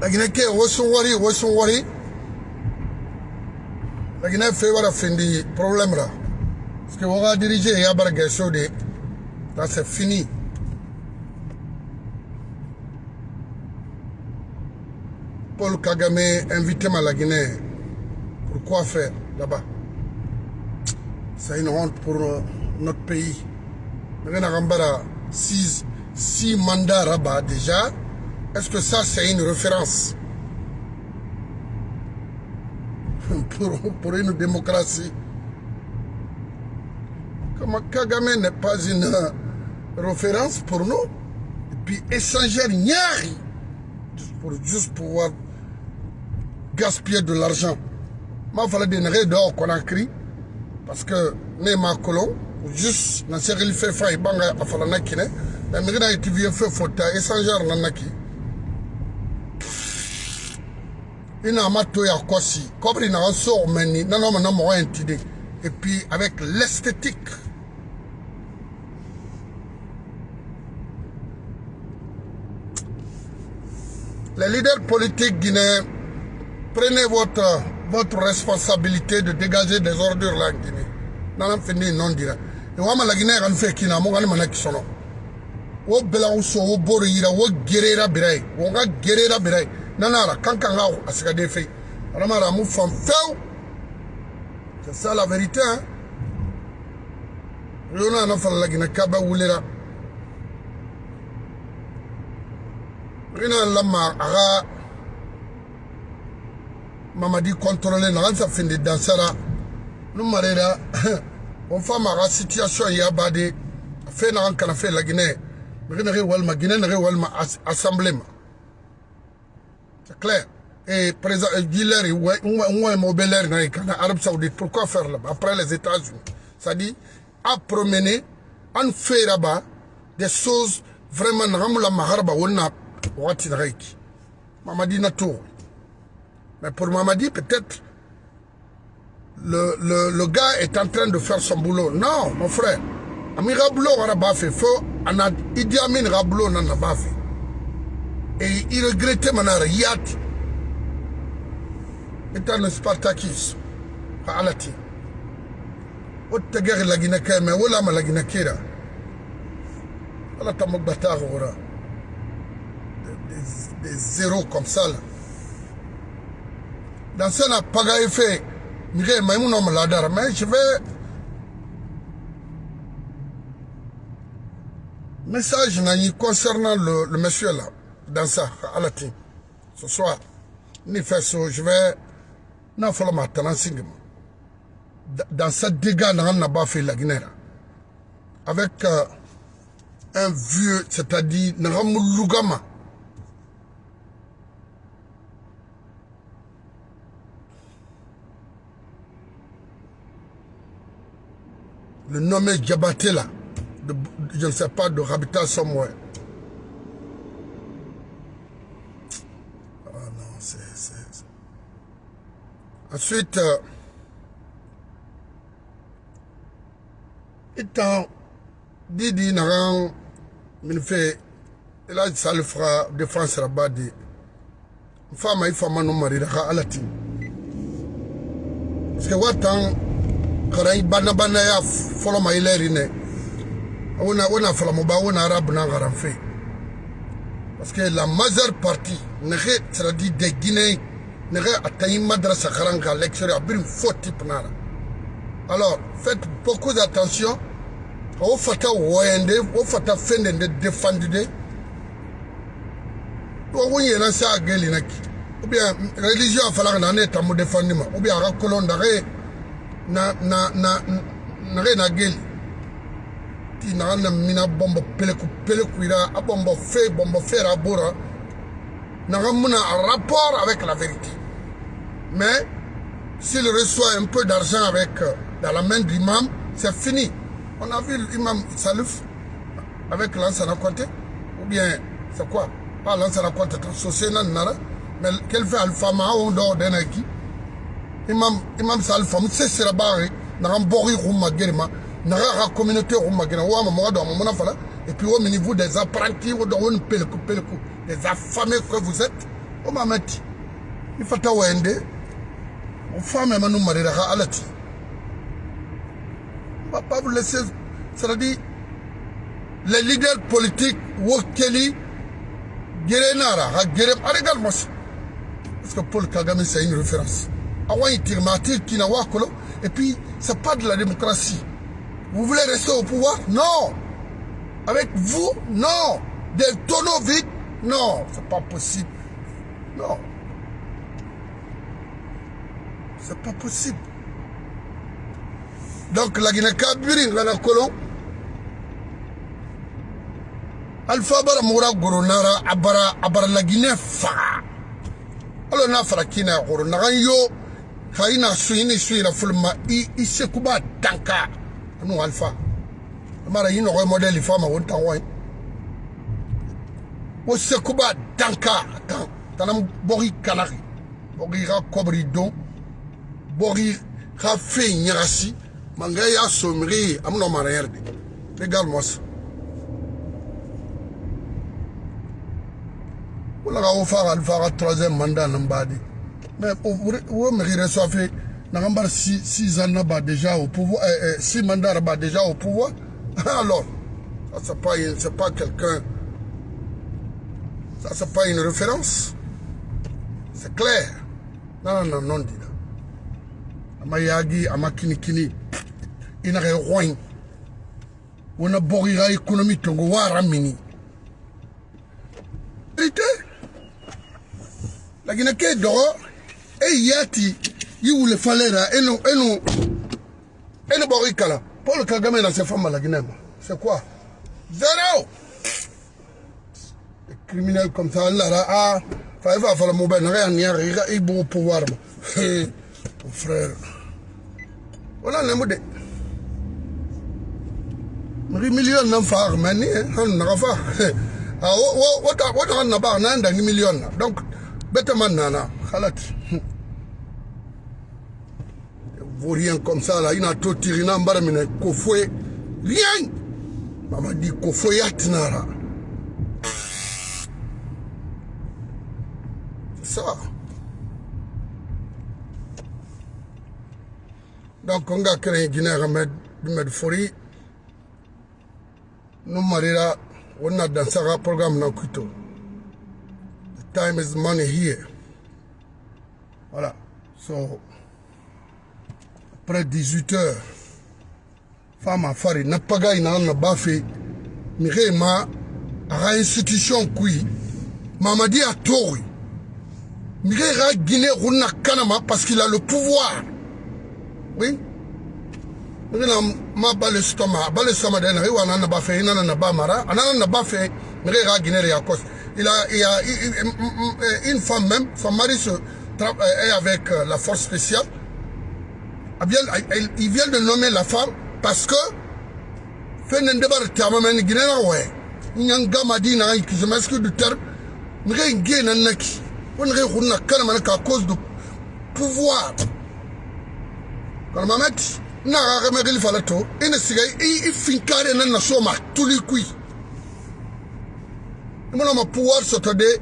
lagine ke wosun wari wosun wari lagine fe wara findi problème là. Parce que on va diriger ya bar gaso de là c'est fini. Paul Kagame invité ma la Guinée pourquoi faire là-bas? C'est une honte pour notre pays. Six, six mandats là-bas déjà est-ce que ça c'est une référence pour, une démocratie? Comme Kagame n'est pas une référence pour nous et puis échanger Niari pour juste pouvoir gaspiller de l'argent. Ma fala de nage do Conakry parce que ne ma kolon juste na sekili fe fa ibanga afala na kine na migina itivie fe fota échangeur na naki ina ma to ya kosi kobri na so meni na no na et puis avec l'esthétique les leaders politiques guinéens prenez votre votre responsabilité de dégager des ordures là en Guinée nana fini non dira e wama la Guinée kan fe kina mo kan mana kisono wo bela uso wo boro yira wo gerera wo ga gerera ra kan kan ga asiga de fe alama ra mu fam feu c'est ça la vérité hein. Yona na fala la Guinée kaba wulera rina lama aga mamadi contrôlé na ansa finde dansara nu marera. On fa ma situation ya bade fe na an kana fe la Guinée. Mais na walma assemblée c'est clair et président Guilherme ouais na kana Arabie Saoudite? Pourquoi faire là après les États-Unis ça dit à promener en fait là-bas des choses vraiment ramula maharba wonna wati na reiki mamadi na tour mais pour Mamadi, peut-être, le, le, le, gars est en train de faire son boulot. Non, mon frère. Ami Rablo n'a pas fait. Faut, on a Idi Amin Rablo n'a pas fait. Et il regrettait Manara Yat. Étant un Spartacus. À Alati. Guinée, mais voilà ma la Guinée kira. Voilà ta mokbata Des zéros comme ça dans ce n'a pas Ladar, mais je vais. Message concernant le, le, monsieur là, dans ça, à la team. Ce soir, ni fait ça, je vais. N'a pas ma Dans ce dégât, on n'a pas fait la Guinée. Avec euh, un vieux, c'est-à-dire, Naramou Lugama. le nommé Djabaté là, je ne sais pas, de Habitat somewhere. Ah non, c'est... Ensuite, euh, étant Didi Naran, il fait, il a ça le fera défense là-bas de femme il faut m'en marier à la team. Parce que what karai bana bana ya folo ma ileri ne wona wona fala mo ba wona arab na garan fe parce que la majeure partie ne re tradi de Madrasa karanga lecture abir faux type nara alors faites beaucoup d'attention o fata woyende o fata fende de défendu de o wonye na sa geli naki ou bien religion fala na ne tamu ou bien ara kolon dare na na na na re na ti na na mina bombo peleku peleku ira a bombo fe bombo fe ra bora na muna un rapport avec la vérité. Mais s'il reçoit un peu d'argent avec dans la main de l'imam c'est fini. On a vu l'imam Salif avec l'ancien compté ou bien c'est quoi? Pas l'ancien nara mais quel fait alpha mao do denaki imam imam sal fam se sira bare na ram bori rumma germa na ra communauté rumma germa wa ma do mo na fala et puis au niveau des apprentis wo do won pelku pelku des affamés que vous êtes. O mamati il faut wende o femme manu marira ka alati on va pas vous laisser. C'est-à-dire les leaders politiques wokeli gerenara ha gerem moi parce que Paul Kagame c'est une référence. Et puis c'est pas de la démocratie. Vous voulez rester au pouvoir? Non. Avec vous? Non. Des tonneaux vides? Non c'est pas possible. Non. C'est pas possible. Donc la Guinée kabiri ngana kolon alpha bara mura goronara abara abara la Guinée fa. Alo na fara kina goro na yo kaina suini suina fulma i i sekuba tanka anu alpha. Mara yino model fama won wo sekuba tanka tan tanam bori kanari bori ra kobri don bori ra fe nyasi manga somri amno mara yerde regarde-moi ça. Wala ka wo fa ka alpha ka troisième mandat nan badi mais wo mairie reçoive Nagambar 6 ans là-bas déjà au pouvoir, 6 mandats là-bas déjà au pouvoir. Alors, c'est pas, c'est pas quelqu'un, ça c'est pas une référence. C'est clair. Non, non, non, non, dit là. Amayagi, amakinikini, inare roin. On a borira économie tongo waramini. Vérité? La Guinée est dehors, et yati, yi wule falera eno eno eno bori kala Paul Kagame na se femme la Guinée c'est quoi? Zéro criminels comme ça là ah fa va fa la mo ben rien ni riga i bon pouvoir mon frère wala ne mo de mri million nan fa armani han na fa ah wo wo ta wo ta na ba na ndangi million donc bete man nana khalat vaurien comme ça là, il a tout tiré dans le kofoué. Rien. Maman dit kofoué yatinara. C'est Donc on a créé Guinée Ahmed Bimed Fori. Nous marira, on a dans ce programme dans Kuto. The time is money here. Voilà. So, après 18 heures femme afari na pagai na na bafe mire ma ara institution kui mamadi a tori mire ra guinée runa kanama parce qu'il a le pouvoir. Oui. Ma bale stoma bale stoma de na iwa na na bafe ina na ba mara anana na bafe mire ra guinée ya cause il a il a une femme même son mari se est avec la force spéciale. Il vient de nommer la femme parce que fɛn de b'a taama mɛ nin ginɛna wɛ n yan gama di na ki je m'excuse du terme ge na naki o nege kun na kana mana cause du pouvoir. Kana mamati na ga ga megili fala to ina siga i finkare na na so ma tuli kui imona ma pouvoir soto de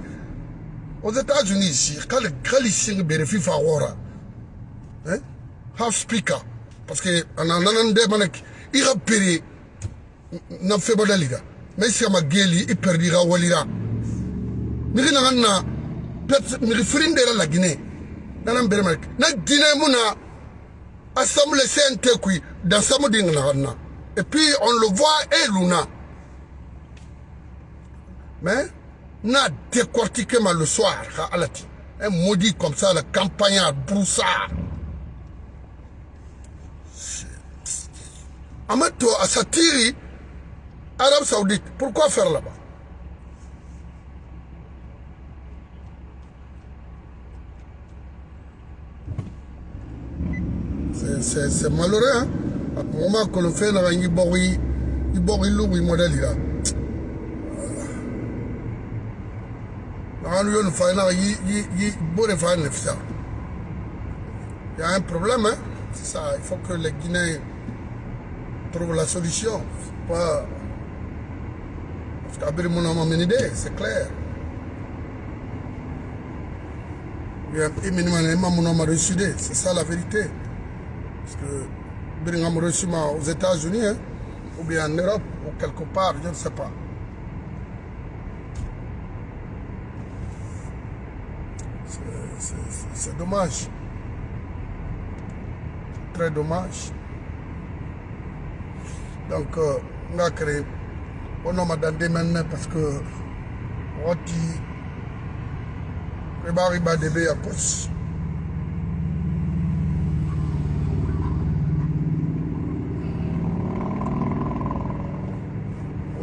aux États-Unis ici quand le galising bénéficie favora hein. Half speaker. Parce que ana nanan de manak i ga pere na febo dalida mais si ma geli i perdi ga walira mi na na pet mi frinde la Guinée nanan bere manak na Guinée muna assemblée CNT dans na et puis on le voit et luna. Mais n'a décortiqué mal le soir Alati. Un maudit comme ça la campagne à broussard. Amato à Satiri, Arabie Saoudite. Pourquoi faire là-bas? C'est malheureux, hein Au moment que le fait, il y a un modèle là. Il y a un problème, hein c'est ça. Il faut que les Guinéens trouve la solution. Pas... Parce qu'Abir Mounama Menide, c'est clair. C'est ça la vérité. Parce que Biringham reçu aux États-Unis, hein, ou bien en Europe, ou quelque part, je ne sais pas. C'est dommage. Très dommage. Donc, on a créé, on a madame maintenant parce que, on dit, riba riba de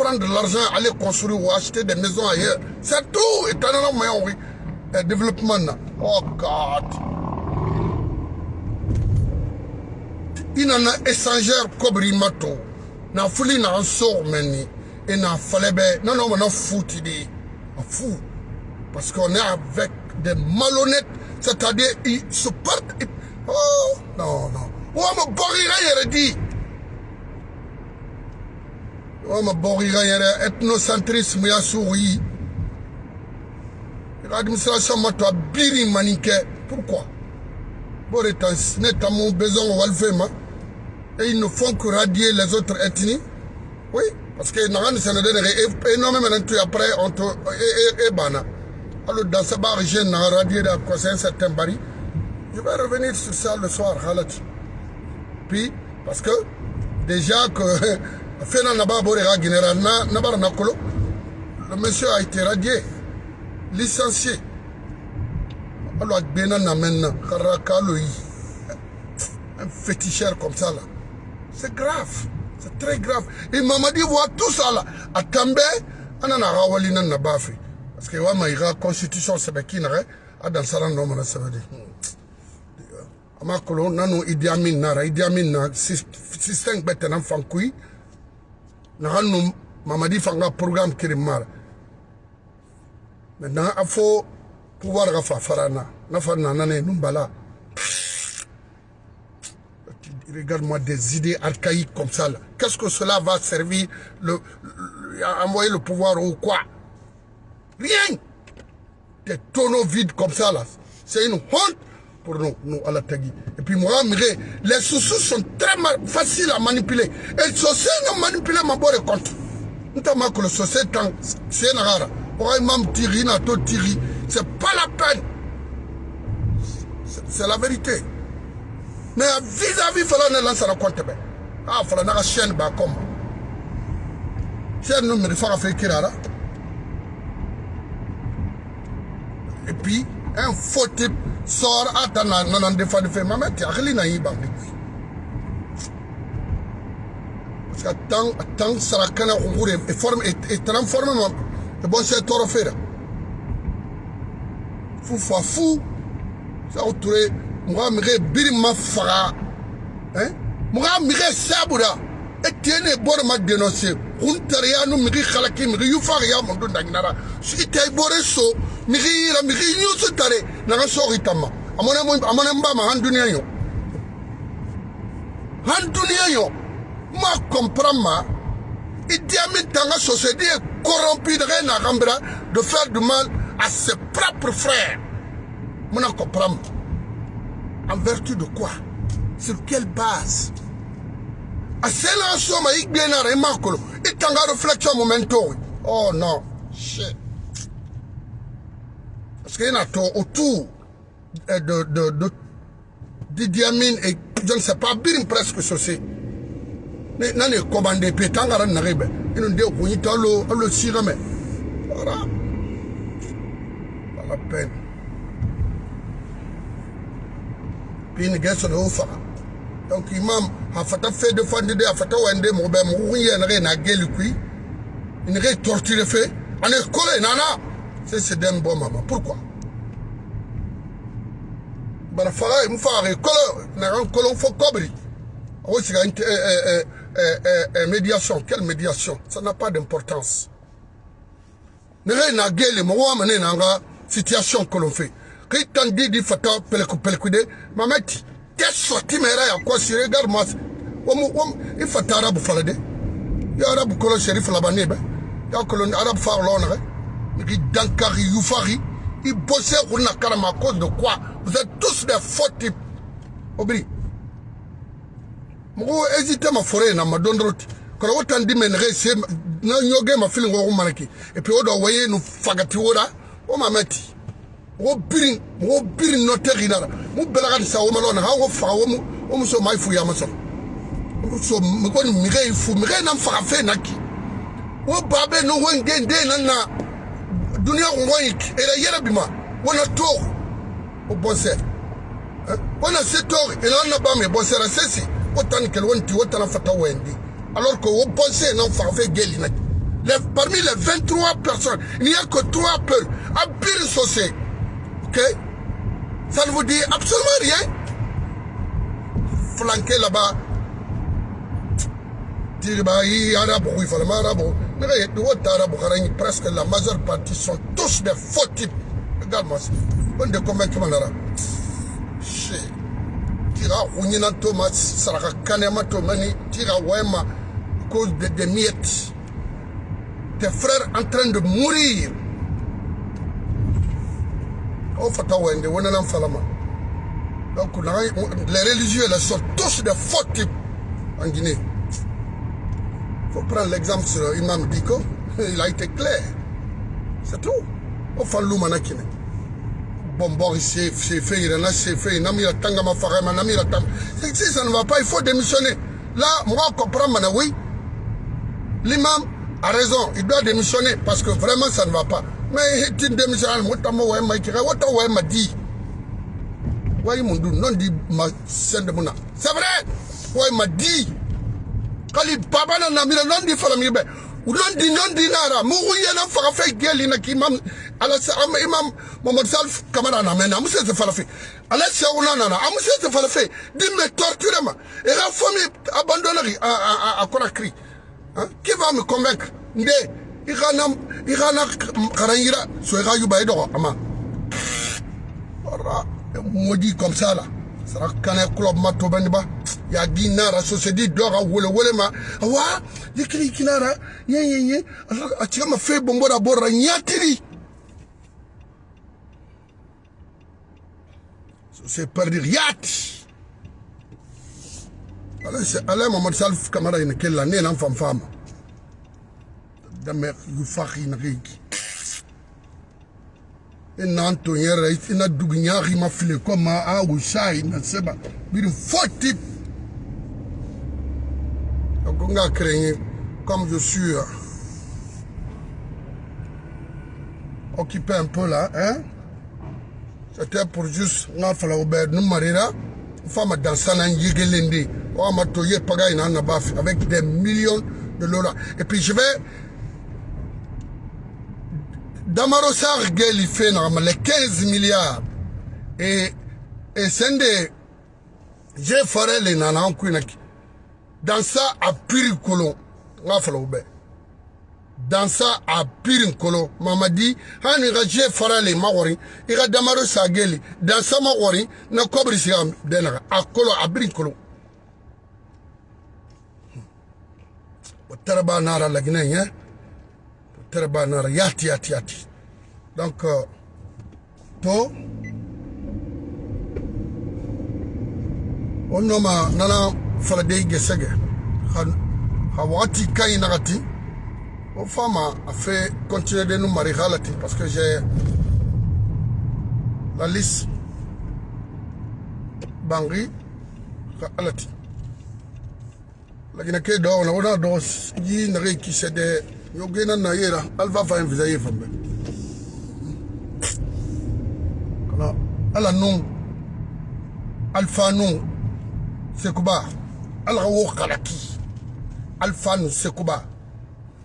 prendre l'argent aller construire ou acheter des maisons ailleurs. C'est tout et oui. Développement na oh god. Inana échangeur kobri mato na fuli na sort meni. Et na falebe non non na fouti di fou. Parce qu'on est avec des malhonnêtes c'est-à-dire ils se partent oh non non. Wama borira yɛrɛ di wama borira yɛrɛ ethnocentrisme ya sugu yi administration ma to a biri mani kɛ pourquoi bo de tan ne tamu besoin o walife ma et ils ne font que radier les autres ethnies. Oui parce que naga ni sɛnɛ de après on te e bana. Alors dans ce bar naga radier da conseil certain bari je vais revenir sur ça le soir puis parce que déjà que fena naba borega général na nabara nakolo le monsieur a été radié licencié. Alors agbena na maintenant karakalo yi un féticheur comme ça là. C'est grave c'est très grave. Et mamadi voit tout ça là. Atambe anana rawali nan na bafi parce que wa maïra constitution sebeki na adan saran no mana sebedi ama kolo nanu idi amin nara idi amin na système gbete na fankui na hanu mamadi fanga programme kiri mara. Maintenant a fo pouvoir ga fa farana. Na fa na nane numbala. Regarde-moi des idées archaïques comme ça qu'est-ce que cela va servir le, le envoyer le pouvoir ou quoi? Rien! Des tonneaux vides comme ça là. C'est une honte pour nous, nous à la Tagui. Et puis moi, les sous-sous sont très faciles à manipuler. Et le société n'a manipulé ma bonne compte. Nous avons que le société c'est. Pourquoi même tiri na to tiri, c'est pas la peine. C'est la vérité. Mais vis-à-vis fala ne lance la compte ben. Ah fala na chaîne ba comme. Chaîne nous me faire faire kirara. Et puis un faux type sort ata na na ndefa de fe. Mama ti akili na yiba bi parce que tant tant sara kana ngure e forme e transforme ma e bon c'est toro fera fu fa fu ça outre moi mire biri ma fara hein? Moi mire sabura e tiene bor ma dénoncer huntariya nu migi khalaki mo dun danginara si tay bore so migi yira migi nyusu tare naga sogi tamma amone mo amone mbama han duniya yo han duniya yo ma. Comprend ma idiami tanga société corrompue de rien à gambra de faire du mal à ses propres frères. Mon comprend en vertu de quoi? Sur quelle base? Asela soma igbenara imakolo itanga réflexion momento. Oh non shit. Parce qu'il y a autour de de de Amin et je ne sais pas bien presque ceci. Ne nani commandé pe tangara naribe. Ino nde kunyi talo alo sirame. Voilà. Pas la peine. Puis une guerre sur le donc imam a fata fait de fande de a fata wende mo be mo na na kui. Une re torture fait en école nana. C'est c'est d'un bon maman. Pourquoi? Bara faga kolo na ran kolo fo kobri. O siga inte eh eh eh médiation. Quelle médiation? Ça n'a pas d'importance. Ne na gele mo wa mane na nga situation kolo fe. Ki tan di di fata peleku de mamati qu'est sorti mera ya quoi si regarde moi o mu o il fata arabu fala de. Ya arabu kolo sherif la bane ba ya kolo arabu fa lo na ki dankari yufari il bossait pour la carama à cause de quoi? Vous êtes tous des faux types. Obri. Moko hésité ma na ma na ma feeling wo manaki. Et puis waye no fagati o ma Mu belaga sa o malona ha wo fa wo mu o mu fu ya. So mi ko mi re fu mi re na fa fe naki. Wo babe no wenge nde na na dunia ngwanyik era yera bima wana to o se to ela na o o fata alors que o fait geli na les, parmi les 23 personnes il n'y a que 3 peuls à bir ça ne vous dit absolument rien flanqué là-bas presque la majeure partie sont tous des faux types. Regarde-moi. On. Tira Ounina Thomas, Tira Wema, cause de des miettes. Tes frères en train de mourir. Oh, Fata Wende. Donc, les religieux, là, sont tous des faux types en Guinée. Il faut prendre l'exemple sur Imam Diko. Il a été clair. C'est tout. Au fond, l'oumanakine. Bon, bon, c'est fait, il en a c'est fait, il a mis la tanga ma farama, il a mis la tanga. Si ça ne va pas, il faut démissionner. Là, moi, je comprends, oui. L'imam a raison, il doit démissionner parce que vraiment, ça ne va pas. Mais tu démissionnes, moi, tu m'as dit. Oui, mon dieu, non, dit ma scène de Mouna. C'est vrai. Oui, il m'a dit. kali baba na namira non di fala mibe non di non di nara mu yena faga fe geli na ki imam ala sa am imam Mohamed Salf kamara na mena musse se fala fe ala sa una na am musse se fala fe di me torture ma et la famille abandonnerie à à à Conakry hein qui va me convaincre nde igana igana karanyira so ga yuba edo ama ora modi comme ça là sara kana club mato bandiba ya ginara société dora wole wole ma wa yikiri kinara ye ye ye a cika ma fe bombo da borra nyatiri c'est perdu yati ala c'est ala Mohamed Salf Kamara ina kella ne nan fam fama damer yu fakhi na rigi ina anto yere ina duginyari ma file koma a craignait, comme je suis euh, occupé un peu là, hein, c'était pour juste, nga fala ober nous marira, femme dans sana yigelendi, o ma toye paga ina na baf avec des millions de dollars. Et puis je vais damaro sar geli fe naxama le 15 milliard e, e sende je fore le nana an kuina ki dan sa a piri kolon nga falaw bɛ dan sa a piri kolon mamadi hani i ka je fore le ma wɔri i ka damaro sa geli dan sa ma wɔri na kɔbiri siga bɛ naga a kolon a biri kolon o tɛrɛba nara laginɛ ɲɛ o terba nara yati yati yati. Donc euh, to o noma nana fala de gesege. Ha wati kai nagati. O fama a fait continuer de nous marier halati parce que j'ai la liste bangi ka alati lakini ke do na ona do yi na re ki sede yo gena na yera. Alva fa envisa ye fambe kala ala nun alfa nun sekuba ala wo kalaki. Alfa nu sekuba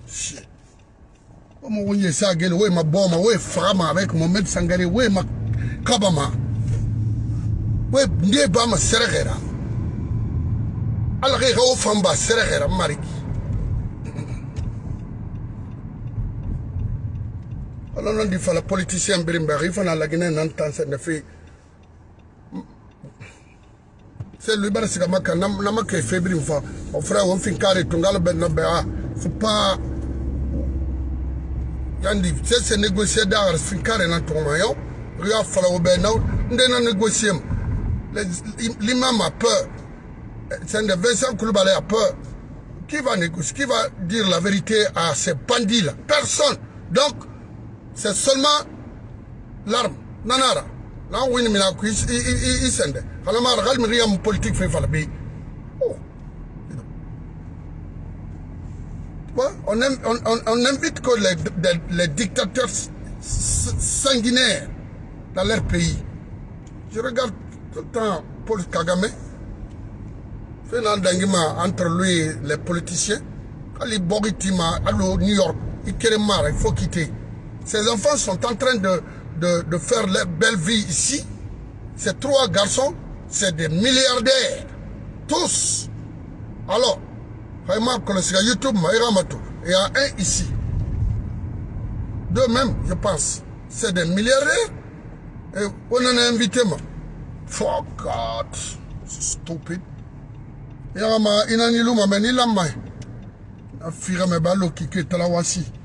shit Omo wonye sa gele we ma boma we frama avec Mohamed Sangare we ma kabama. We nde ba ma seregera ala ga o famba seregera mariki ala non di fala politicien birim ba rifana la gine nan tan se ne c'est lui bara siga maka na na maka fe birim fa o frère on ba faut pas c'est négocier dar fin kare na tuma yo ria fala o no ndena négocier l'imam a peur. C'est de Vincent Koulibaly a peur. Qui va négocier Qui va dire la vérité à ces bandits-là? Personne. Donc, c'est seulement l'arme. Nanara. Là, on il il sende. Alors, regarde, il y a une politique fait falbi. Oh. On, aime, on, on, invite que les, dictateurs sanguinaires dans leur pays. Je regarde tout le temps Paul Kagame fait un entre lui et les politiciens Ali Boritima, allo New York il il faut quitter ses enfants sont en train de, de, de faire leur belle vie ici ces trois garçons c'est des milliardaires tous alors YouTube il y a un ici deux même je pense c'est des milliardaires et on en a invité moi For God. Stupid. Yama inani luma me ni lama. Afira me balo kike talawasi. Oh.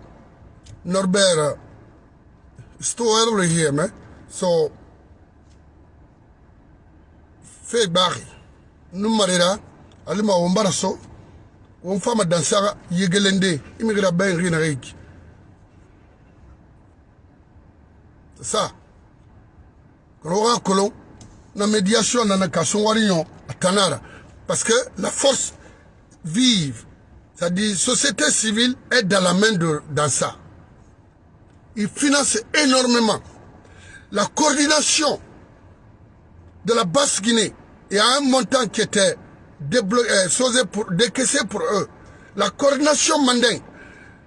Norbert it's too early here man so fe bari numarira alima wombara so won fama dansara yegelende imigra ben rina reiki c'est ça roga kolon na médiation nana ka songwari ɲɔ tanara parce que la force vive c'est-à-dire société civile est dans la main de dans ça il finance énormément la coordination de la basse Guinée il y a un montant qui était euh, pour, décaissé pour eux la coordination mandingue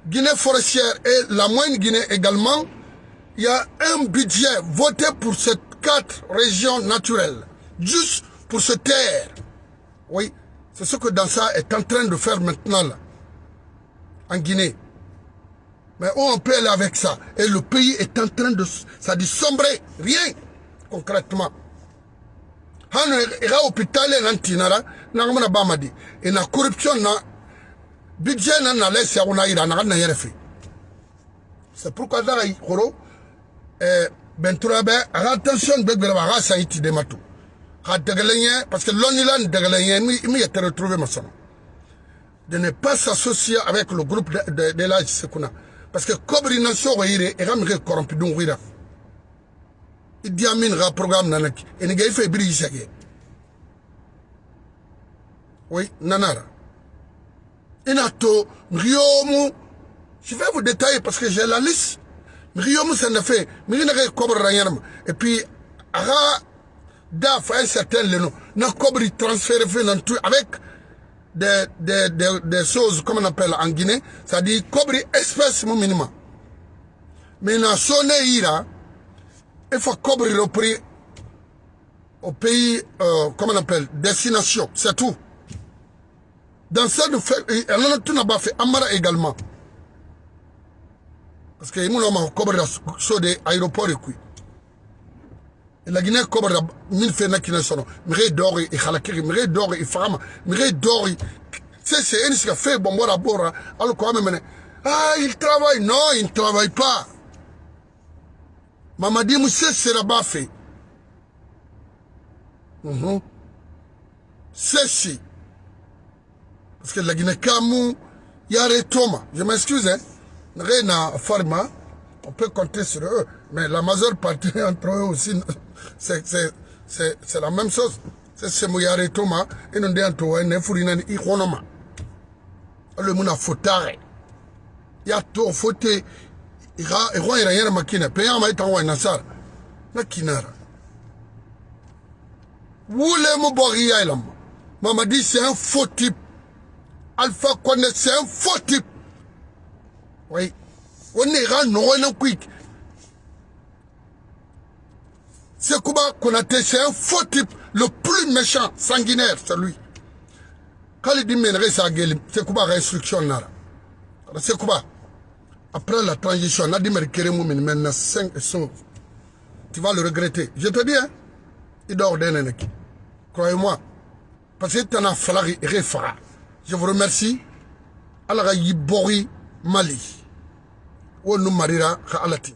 Guinée forestière et la moyenne Guinée également il y a un budget voté pour cette quatre régions naturelles, juste pour se taire. Oui, c'est ce que Dansa est en train de faire maintenant en Guinée. Mais où on peut aller avec ça? Et le pays est en train de, ça dit sombrer, rien, concrètement. ira hôpital nan tinara na ngamana bamadi et la corruption na budget na na laisse na ira na na yerefe c'est pourquoi dans horo eh bentura ka attention bɛ gbɛrɛ a ka san i ti de ma to ka ɲɛ parce que lɔnnila ni dɛgɛlɛ ɲɛ mi yɛ tɛ retrouver ma sɔnna de ne pas s'associer avec le groupe de, de, de la sekuna parce que kobri na sogo yire e ka mi ke corrompu dun wira idi amin ka programme nana ki eni ga ife biri isage oui nanara ina to ngiomu je vais vous détailler parce que j'ai la liste. Migi musa na fe migi na kai kobre ranyarma et puis aga da fa un certain leno. Na kobre transféré fait dans tout avec des, des, des, des choses comme on appelle en Guinée c'est-à-dire kobre espèce mon minimum mais na sonne ira il faut kobre repris au pays euh, comment on appelle destination c'est tout. Dans ça de fait elle en a tout n'a fait Amara également. Parce que imuno ma kobrira so de aéroport e kui la Guinée kobrira min fe na kina sono mire dori e khalakiri mire dori e fama mire dori c'est c'est une sika fait bon bora bora alors quoi même ah il travaille. Non il ne travaille pas. Mamadi Moussé sera bafé mm -hmm. c'est si parce que la Guinée Kamou Yare Thomas. Je m'excuse hein. Na farma on peut compter sur eux. Mais la majeure partie entre eux aussi, c'est la même chose. C'est ce mouyare toma, et nous disons ne furina ni ikonoma. Le muna fotare. Ya to fote, ira, ira, ira, ira, makina, payant ma itanwa nasar. Na kinara. Woulé mo bori ya ilam. Maman dit c'est un faux type. Alpha Condé, c'est un faux type. Oui. On non, on quick. C'est Kuba Konaté, c'est un faux type. Le plus méchant, sanguinaire, c'est lui. Quand il dit Ménéré, c'est Kuba restriction. C'est Kuba. Après la transition, on a dit Merkere Moumin, maintenant 5 et 5. Tu vas le regretter. Je te dis, hein, il dort d'un Croyez-moi. Parce que tu en as fallu réfara. Je vous remercie. Allah Yibori Mali. Ou nous marira Alati.